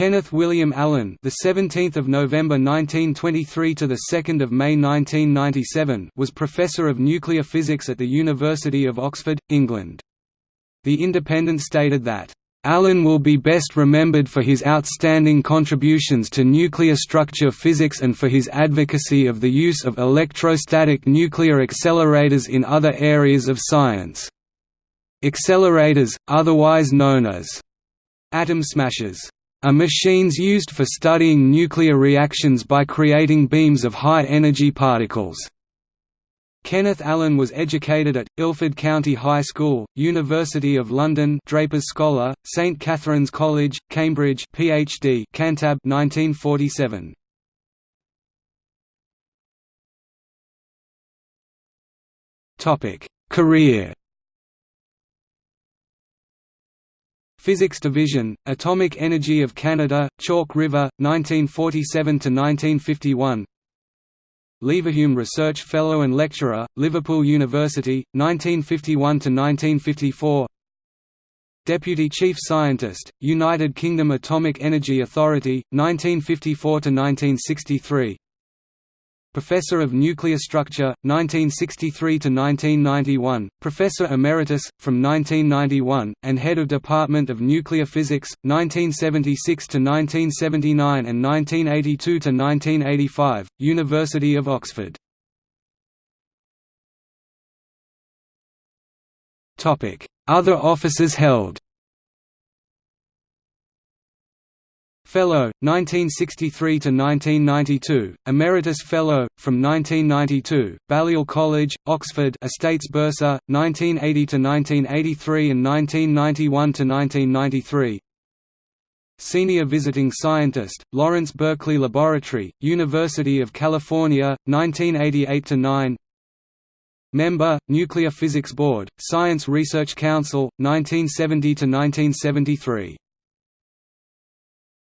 Kenneth William Allen, the 17th of November 1923 to the 2nd of May 1997, was professor of nuclear physics at the University of Oxford, England. The Independent stated that Allen will be best remembered for his outstanding contributions to nuclear structure physics and for his advocacy of the use of electrostatic nuclear accelerators in other areas of science. Accelerators, otherwise known as atom smashers are machines used for studying nuclear reactions by creating beams of high-energy particles. Kenneth Allen was educated at, Ilford County High School, University of London Draper's Scholar, St Catherine's College, Cambridge PhD Cantab 1947. Career Physics Division, Atomic Energy of Canada, Chalk River, 1947–1951 Leverhulme Research Fellow and Lecturer, Liverpool University, 1951–1954 Deputy Chief Scientist, United Kingdom Atomic Energy Authority, 1954–1963 Professor of Nuclear Structure, 1963–1991, Professor Emeritus, from 1991, and Head of Department of Nuclear Physics, 1976–1979 and 1982–1985, University of Oxford. Other offices held Fellow, 1963 to 1992, Emeritus Fellow, from 1992, Balliol College, Oxford, Estates Bursar, 1980 to 1983 and 1991 to 1993. Senior Visiting Scientist, Lawrence Berkeley Laboratory, University of California, 1988 to 9. Member, Nuclear Physics Board, Science Research Council, 1970 to 1973.